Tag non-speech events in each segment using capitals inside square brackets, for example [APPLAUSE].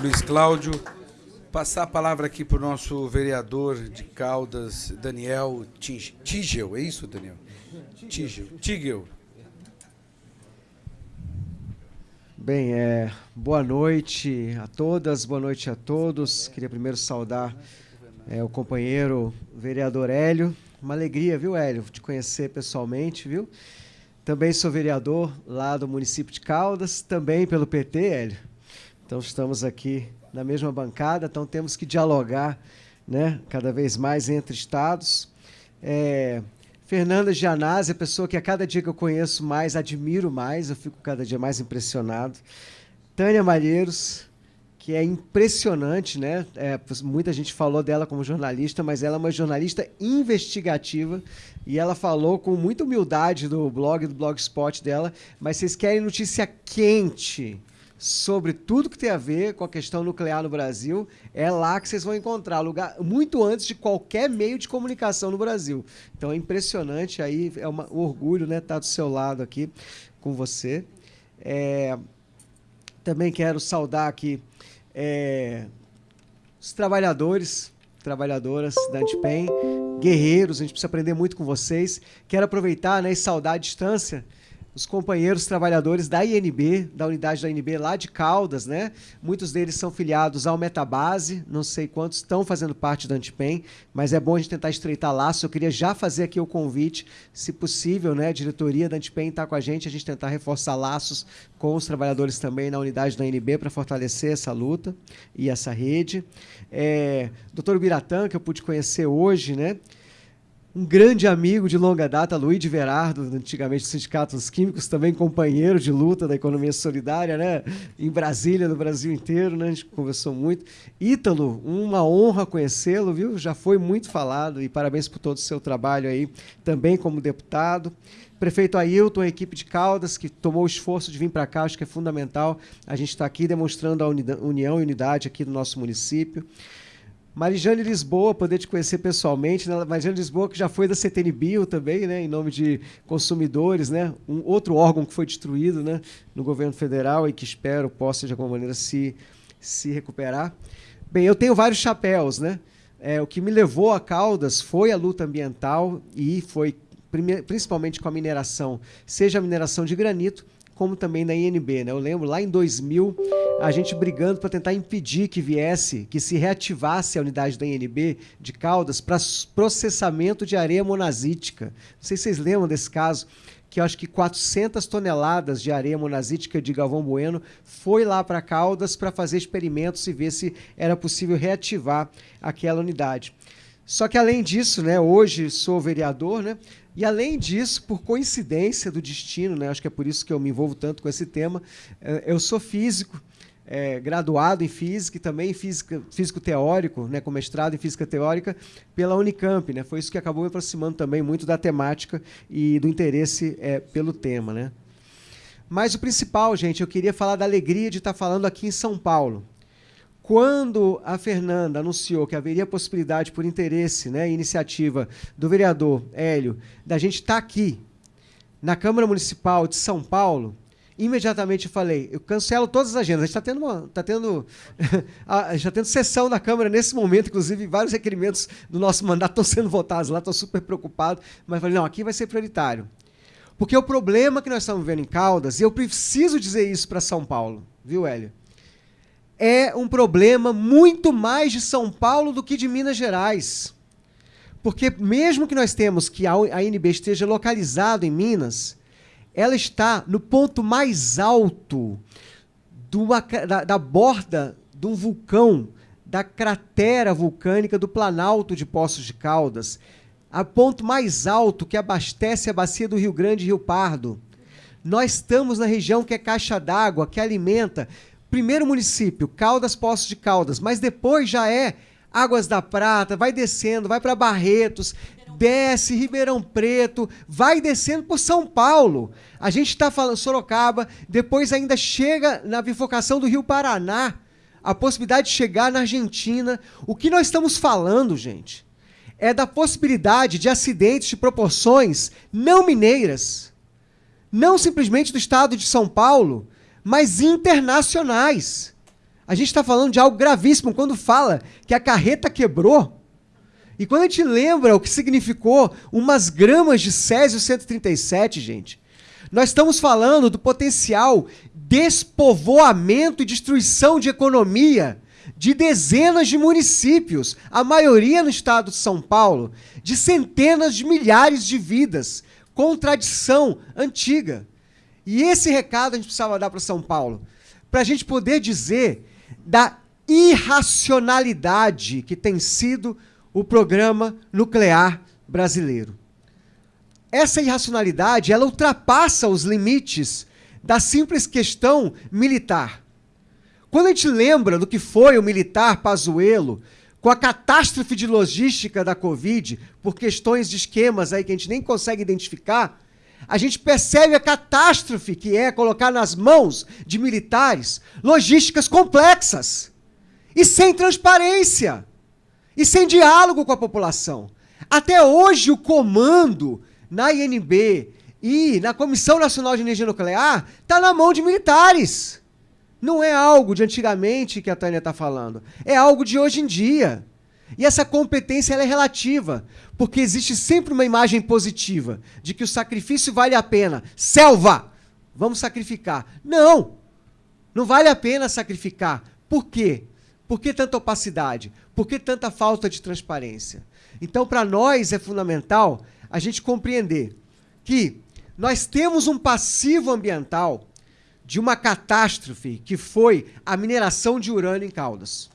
Luiz Cláudio. Passar a palavra aqui para o nosso vereador de Caldas, Daniel Tigel. É isso, Daniel? Tigel. Tigel. Bem, é, boa noite a todas, boa noite a todos. Queria primeiro saudar é, o companheiro vereador Hélio. Uma alegria, viu, Hélio, te conhecer pessoalmente, viu? Também sou vereador lá do município de Caldas, também pelo PT, Hélio. Então estamos aqui na mesma bancada, então temos que dialogar né, cada vez mais entre estados. É, Fernanda Gianazzi, a pessoa que a cada dia que eu conheço mais, admiro mais, eu fico cada dia mais impressionado. Tânia Malheiros, que é impressionante, né? É, muita gente falou dela como jornalista, mas ela é uma jornalista investigativa e ela falou com muita humildade do blog, do blogspot dela. Mas vocês querem notícia quente sobre tudo que tem a ver com a questão nuclear no Brasil, é lá que vocês vão encontrar lugar muito antes de qualquer meio de comunicação no Brasil. Então é impressionante aí, é uma, um orgulho, né, estar do seu lado aqui com você. É, também quero saudar aqui é, os trabalhadores, trabalhadoras da Antipen, guerreiros, a gente precisa aprender muito com vocês. Quero aproveitar né, e saudar a distância os companheiros trabalhadores da INB, da unidade da INB lá de Caldas, né? Muitos deles são filiados ao Metabase, não sei quantos estão fazendo parte da Antipen, mas é bom a gente tentar estreitar laços. Eu queria já fazer aqui o convite, se possível, né? A diretoria da Antipen está com a gente, a gente tentar reforçar laços com os trabalhadores também na unidade da INB para fortalecer essa luta e essa rede. É, doutor Biratã, que eu pude conhecer hoje, né? Um grande amigo de longa data, Luiz Verardo, antigamente do Sindicato dos Químicos, também companheiro de luta da economia solidária, né? Em Brasília, no Brasil inteiro, né? A gente conversou muito. Ítalo, uma honra conhecê-lo, viu? Já foi muito falado e parabéns por todo o seu trabalho aí, também como deputado. Prefeito Ailton, a equipe de Caldas, que tomou o esforço de vir para cá, acho que é fundamental. A gente está aqui demonstrando a união e unidade aqui do nosso município. Marijane Lisboa, poder te conhecer pessoalmente, né? Marijane Lisboa, que já foi da CTNBio também, né? em nome de consumidores, né? um outro órgão que foi destruído né? no governo federal e que espero possa, de alguma maneira, se, se recuperar. Bem, eu tenho vários chapéus. Né? É, o que me levou a Caldas foi a luta ambiental e foi principalmente com a mineração, seja a mineração de granito, como também na INB. Né? Eu lembro lá em 2000, a gente brigando para tentar impedir que viesse, que se reativasse a unidade da INB de Caldas para processamento de areia monazítica. Não sei se vocês lembram desse caso, que acho que 400 toneladas de areia monazítica de Galvão Bueno foi lá para Caldas para fazer experimentos e ver se era possível reativar aquela unidade. Só que além disso, né, hoje sou vereador, né, e além disso, por coincidência do destino, né, acho que é por isso que eu me envolvo tanto com esse tema, eh, eu sou físico, é, graduado em física e também física, físico teórico, né, com mestrado em física teórica pela Unicamp. Né, foi isso que acabou me aproximando também muito da temática e do interesse é, pelo tema. Né. Mas o principal, gente, eu queria falar da alegria de estar falando aqui em São Paulo. Quando a Fernanda anunciou que haveria possibilidade, por interesse, né, iniciativa do vereador Hélio, da gente estar aqui na Câmara Municipal de São Paulo, imediatamente falei, eu cancelo todas as agendas. A gente está tendo, uma, tá tendo, [LAUGHS] a gente tá tendo sessão na Câmara nesse momento, inclusive vários requerimentos do nosso mandato estão sendo votados lá, estou super preocupado, mas falei, não, aqui vai ser prioritário. Porque o problema que nós estamos vendo em Caldas, e eu preciso dizer isso para São Paulo, viu, Hélio? é um problema muito mais de São Paulo do que de Minas Gerais. Porque mesmo que nós temos que a ANB esteja localizado em Minas, ela está no ponto mais alto da, da borda de um vulcão, da cratera vulcânica do Planalto de Poços de Caldas, a ponto mais alto que abastece a bacia do Rio Grande e Rio Pardo. Nós estamos na região que é caixa d'água, que alimenta primeiro município, Caldas, Poços de Caldas, mas depois já é Águas da Prata, vai descendo, vai para Barretos, desce Ribeirão Preto, vai descendo por São Paulo. A gente está falando Sorocaba, depois ainda chega na bifurcação do Rio Paraná, a possibilidade de chegar na Argentina. O que nós estamos falando, gente, é da possibilidade de acidentes de proporções não mineiras, não simplesmente do estado de São Paulo, mas internacionais. A gente está falando de algo gravíssimo quando fala que a carreta quebrou. E quando a gente lembra o que significou umas gramas de Césio 137, gente, nós estamos falando do potencial despovoamento e destruição de economia de dezenas de municípios, a maioria no estado de São Paulo, de centenas de milhares de vidas, com tradição antiga. E esse recado a gente precisava dar para São Paulo, para a gente poder dizer da irracionalidade que tem sido o programa nuclear brasileiro. Essa irracionalidade, ela ultrapassa os limites da simples questão militar. Quando a gente lembra do que foi o militar Pazuello, com a catástrofe de logística da Covid, por questões de esquemas aí que a gente nem consegue identificar, a gente percebe a catástrofe que é colocar nas mãos de militares logísticas complexas e sem transparência e sem diálogo com a população. Até hoje, o comando na INB e na Comissão Nacional de Energia Nuclear está na mão de militares. Não é algo de antigamente que a Tânia está falando. É algo de hoje em dia. E essa competência é relativa, porque existe sempre uma imagem positiva de que o sacrifício vale a pena. Selva! Vamos sacrificar. Não! Não vale a pena sacrificar. Por quê? Por que tanta opacidade? Por que tanta falta de transparência? Então, para nós é fundamental a gente compreender que nós temos um passivo ambiental de uma catástrofe que foi a mineração de urânio em Caldas.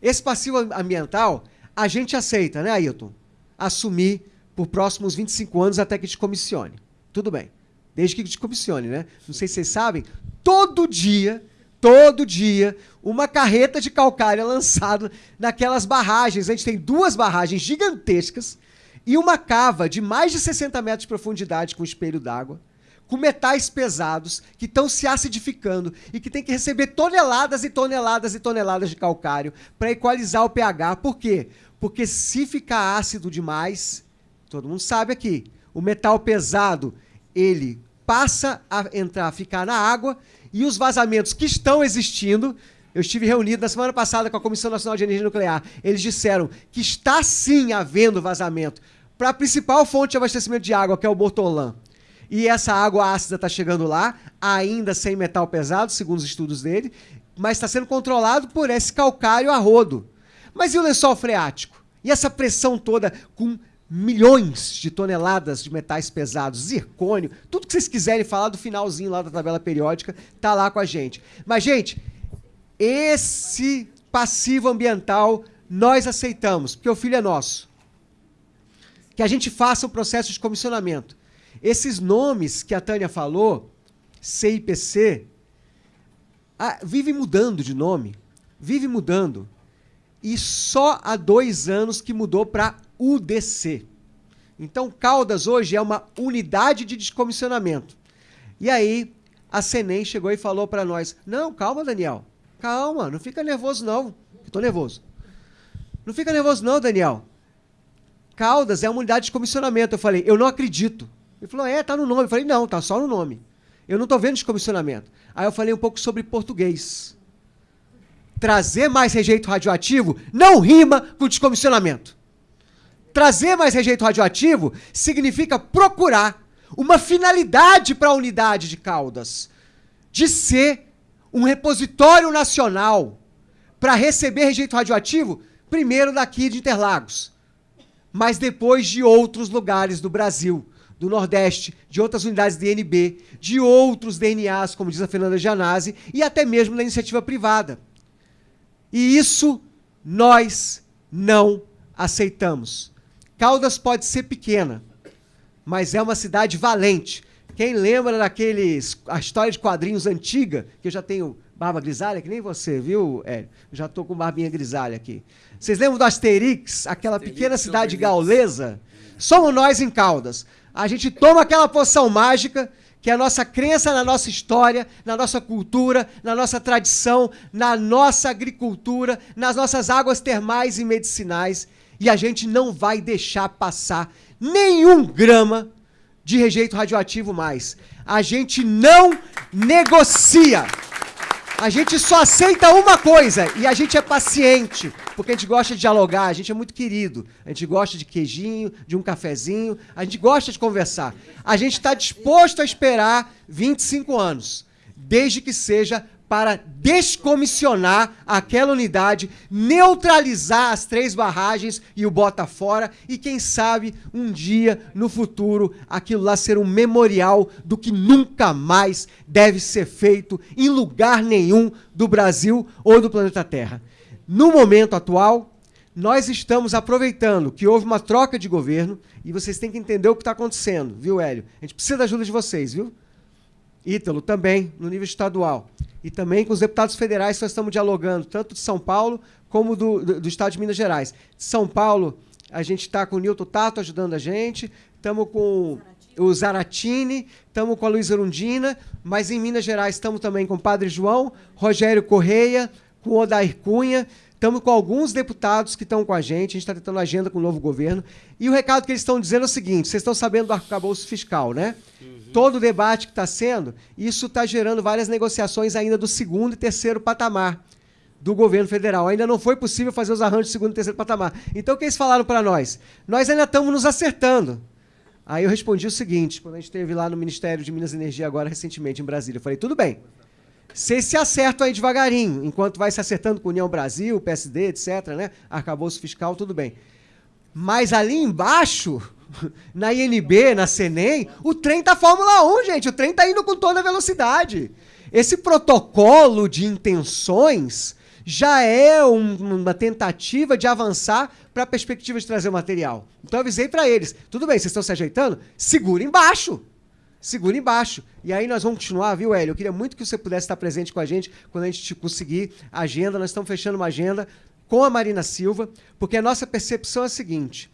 Esse passivo ambiental a gente aceita, né, Ailton? Assumir por próximos 25 anos até que te comissione. Tudo bem. Desde que te comissione, né? Não sei se vocês sabem, todo dia, todo dia, uma carreta de calcário é lançada naquelas barragens. A gente tem duas barragens gigantescas e uma cava de mais de 60 metros de profundidade com espelho d'água, com metais pesados que estão se acidificando e que tem que receber toneladas e toneladas e toneladas de calcário para equalizar o pH. Por quê? Porque se ficar ácido demais, todo mundo sabe aqui, o metal pesado, ele passa a entrar, a ficar na água e os vazamentos que estão existindo eu estive reunido na semana passada com a Comissão Nacional de Energia Nuclear. Eles disseram que está sim havendo vazamento para a principal fonte de abastecimento de água, que é o Bortolã. E essa água ácida está chegando lá, ainda sem metal pesado, segundo os estudos dele, mas está sendo controlado por esse calcário a rodo. Mas e o lençol freático? E essa pressão toda com milhões de toneladas de metais pesados, zircônio, tudo que vocês quiserem falar do finalzinho lá da tabela periódica, tá lá com a gente. Mas, gente, esse passivo ambiental nós aceitamos, porque o filho é nosso. Que a gente faça o processo de comissionamento. Esses nomes que a Tânia falou, CIPC, ah, vive mudando de nome, vive mudando. E só há dois anos que mudou para UDC. Então, Caldas hoje é uma unidade de descomissionamento. E aí, a Senem chegou e falou para nós: Não, calma, Daniel. Calma, não fica nervoso não. Estou nervoso. Não fica nervoso não, Daniel. Caldas é uma unidade de comissionamento. Eu falei, eu não acredito. Ele falou, é, tá no nome. Eu falei, não, tá só no nome. Eu não estou vendo descomissionamento. Aí eu falei um pouco sobre português. Trazer mais rejeito radioativo não rima com descomissionamento. Trazer mais rejeito radioativo significa procurar uma finalidade para a unidade de Caldas, de ser um repositório nacional para receber rejeito radioativo, primeiro daqui de Interlagos, mas depois de outros lugares do Brasil, do Nordeste, de outras unidades DNB, de outros DNAs, como diz a Fernanda Gianazzi, e até mesmo da iniciativa privada. E isso nós não aceitamos. Caldas pode ser pequena, mas é uma cidade valente, quem lembra daqueles. a história de quadrinhos antiga, que eu já tenho barba grisalha, que nem você, viu, Hélio? Já estou com barbinha grisalha aqui. Vocês lembram do Asterix, aquela Asterix pequena cidade gaulesa? Somos nós em Caldas. A gente toma aquela poção mágica, que é a nossa crença na nossa história, na nossa cultura, na nossa tradição, na nossa agricultura, nas nossas águas termais e medicinais, e a gente não vai deixar passar nenhum grama de rejeito radioativo mais. A gente não negocia. A gente só aceita uma coisa e a gente é paciente, porque a gente gosta de dialogar, a gente é muito querido. A gente gosta de queijinho, de um cafezinho, a gente gosta de conversar. A gente está disposto a esperar 25 anos, desde que seja para descomissionar aquela unidade, neutralizar as três barragens e o bota fora e quem sabe um dia no futuro aquilo lá ser um memorial do que nunca mais deve ser feito em lugar nenhum do Brasil ou do planeta Terra. No momento atual, nós estamos aproveitando que houve uma troca de governo e vocês têm que entender o que está acontecendo, viu, Hélio? A gente precisa da ajuda de vocês, viu? Ítalo também, no nível estadual e também com os deputados federais que nós estamos dialogando, tanto de São Paulo como do, do, do Estado de Minas Gerais. De São Paulo, a gente está com o Nilton Tato ajudando a gente, estamos com o Zaratini, estamos com a Luísa Urundina, mas em Minas Gerais estamos também com o Padre João, Rogério Correia, com o Odair Cunha, estamos com alguns deputados que estão com a gente, a gente está tentando agenda com o novo governo, e o recado que eles estão dizendo é o seguinte, vocês estão sabendo do arcabouço fiscal, né? Uhum todo o debate que está sendo, isso está gerando várias negociações ainda do segundo e terceiro patamar do governo federal. Ainda não foi possível fazer os arranjos do segundo e terceiro patamar. Então, o que eles falaram para nós? Nós ainda estamos nos acertando. Aí eu respondi o seguinte, quando a gente esteve lá no Ministério de Minas e Energia agora recentemente em Brasília, eu falei, tudo bem, vocês se acertam aí devagarinho, enquanto vai se acertando com União Brasil, PSD, etc., né? arcabouço fiscal, tudo bem. Mas ali embaixo, [LAUGHS] na INB, na CENEM, o trem tá Fórmula 1, gente. O trem tá indo com toda a velocidade. Esse protocolo de intenções já é um, uma tentativa de avançar para a perspectiva de trazer o material. Então avisei para eles: tudo bem, vocês estão se ajeitando? Segura embaixo. Segura embaixo. E aí nós vamos continuar, viu, Hélio? Eu queria muito que você pudesse estar presente com a gente quando a gente conseguir a agenda. Nós estamos fechando uma agenda com a Marina Silva, porque a nossa percepção é a seguinte: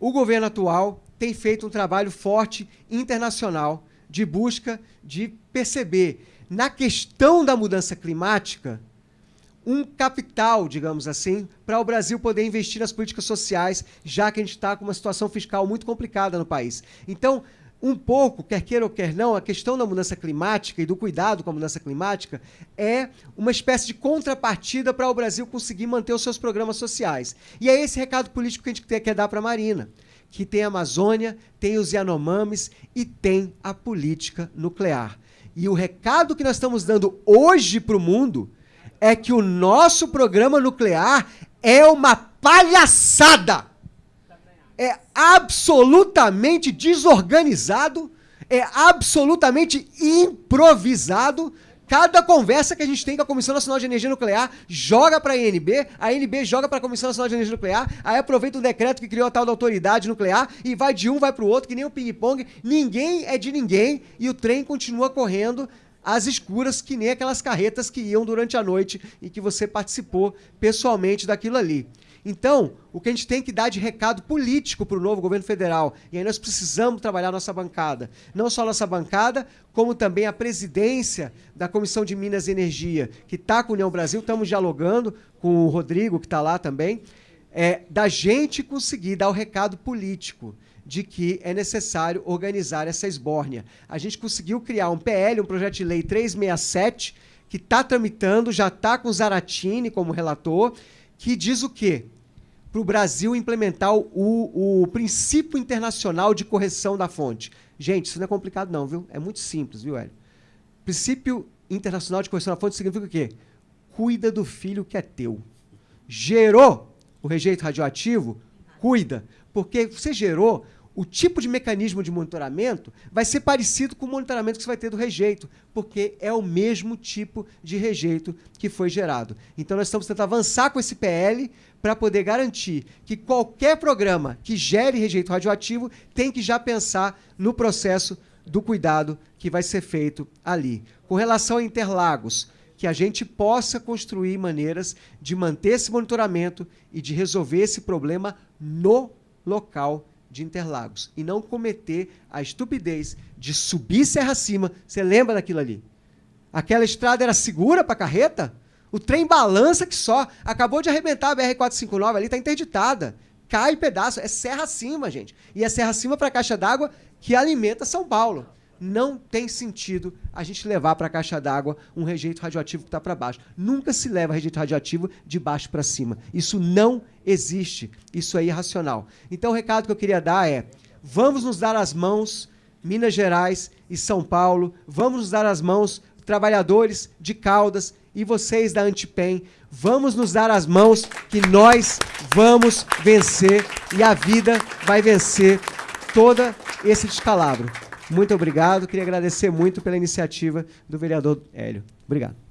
o governo atual tem feito um trabalho forte internacional de busca de perceber na questão da mudança climática um capital, digamos assim, para o Brasil poder investir nas políticas sociais, já que a gente está com uma situação fiscal muito complicada no país. Então, um pouco, quer queira ou quer não, a questão da mudança climática e do cuidado com a mudança climática é uma espécie de contrapartida para o Brasil conseguir manter os seus programas sociais. E é esse recado político que a gente quer dar para a Marina, que tem a Amazônia, tem os Yanomamis e tem a política nuclear. E o recado que nós estamos dando hoje para o mundo é que o nosso programa nuclear é uma palhaçada é absolutamente desorganizado, é absolutamente improvisado. Cada conversa que a gente tem com a Comissão Nacional de Energia Nuclear joga para a INB, a INB joga para a Comissão Nacional de Energia Nuclear, aí aproveita o decreto que criou a tal da autoridade nuclear e vai de um, vai para o outro, que nem o ping-pong. Ninguém é de ninguém e o trem continua correndo às escuras, que nem aquelas carretas que iam durante a noite e que você participou pessoalmente daquilo ali. Então, o que a gente tem que dar de recado político para o novo governo federal, e aí nós precisamos trabalhar nossa bancada. Não só nossa bancada, como também a presidência da Comissão de Minas e Energia, que está com a União Brasil, estamos dialogando com o Rodrigo, que está lá também, é, da gente conseguir dar o recado político de que é necessário organizar essa esbórnia. A gente conseguiu criar um PL, um projeto de lei 367, que está tramitando, já está com Zaratini como relator, que diz o quê? para o Brasil implementar o, o princípio internacional de correção da fonte. Gente, isso não é complicado não, viu? É muito simples, viu, Hélio? Princípio internacional de correção da fonte significa o quê? Cuida do filho que é teu. Gerou o rejeito radioativo? Cuida. Porque você gerou, o tipo de mecanismo de monitoramento vai ser parecido com o monitoramento que você vai ter do rejeito, porque é o mesmo tipo de rejeito que foi gerado. Então, nós estamos tentando avançar com esse PL para poder garantir que qualquer programa que gere rejeito radioativo tem que já pensar no processo do cuidado que vai ser feito ali. Com relação a Interlagos, que a gente possa construir maneiras de manter esse monitoramento e de resolver esse problema no local de Interlagos e não cometer a estupidez de subir serra acima. Você lembra daquilo ali? Aquela estrada era segura para carreta? O trem balança que só. Acabou de arrebentar a BR-459 ali, está interditada. Cai pedaço. É serra acima, gente. E é serra acima para a caixa d'água que alimenta São Paulo. Não tem sentido a gente levar para a caixa d'água um rejeito radioativo que está para baixo. Nunca se leva rejeito radioativo de baixo para cima. Isso não existe. Isso é irracional. Então, o recado que eu queria dar é: vamos nos dar as mãos, Minas Gerais e São Paulo, vamos nos dar as mãos, trabalhadores de Caldas e vocês da Antipem, vamos nos dar as mãos que nós vamos vencer e a vida vai vencer todo esse descalabro. Muito obrigado. Queria agradecer muito pela iniciativa do vereador Hélio. Obrigado.